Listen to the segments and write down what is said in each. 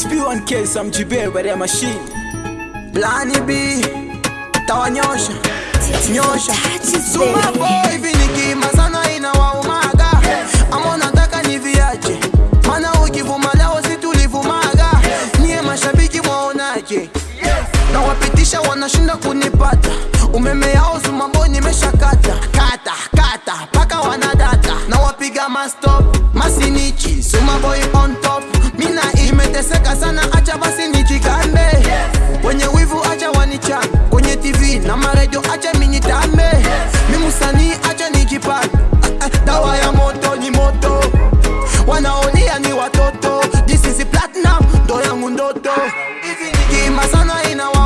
SP1K Sam Jibe bare ya machine. Blani B tawanyosha nyosha. Baby. boy hivi nikima sana inawaumaga ama nataka niviache mana ukivuma lao situlivumaga niye mashabiki mwaonaje na wapitisha wanashinda kunipata hivi nikima sana inawaumaga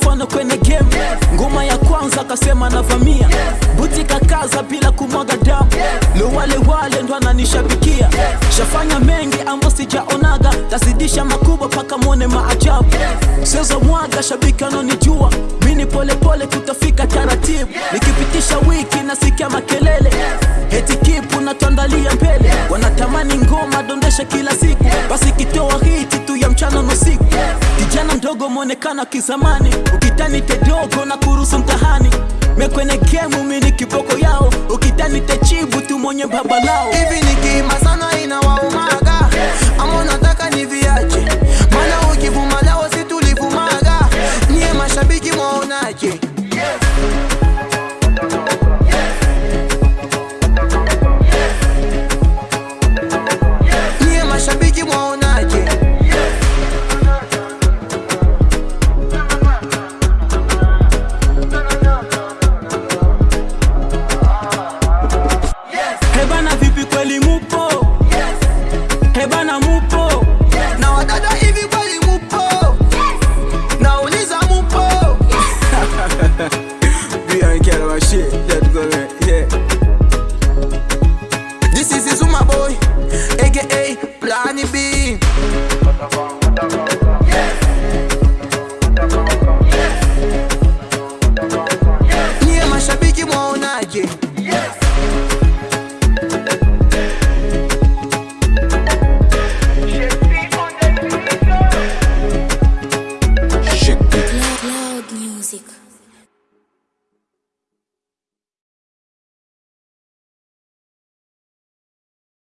mfano kwenye game. Ngoma ya kwanza akasema navamia buti kakaza bila kumwaga damu. Lowalewale wale wale ndo ananishabikia shafanya mengi ambo sijaonaga. Tazidisha makubwa paka mwone maajabu. Sezo mwaga shabiki anonijua mini polepole tutafika taratibu. Nikipitisha wiki nasikia makelele. Heti kipu natuandalia mbele. Wanatamani ngoma dondesha kila siku. Basi kitoa hiti tu ya mchana na usiku kijana mdogo mwonekana kizamani. Ukitani tedogo na kurusu mtahani. Mekwene mumini mini kiboko yao. Ukitani techibu tu mwenye babalao hivi nikima sana inawaumaga Get up.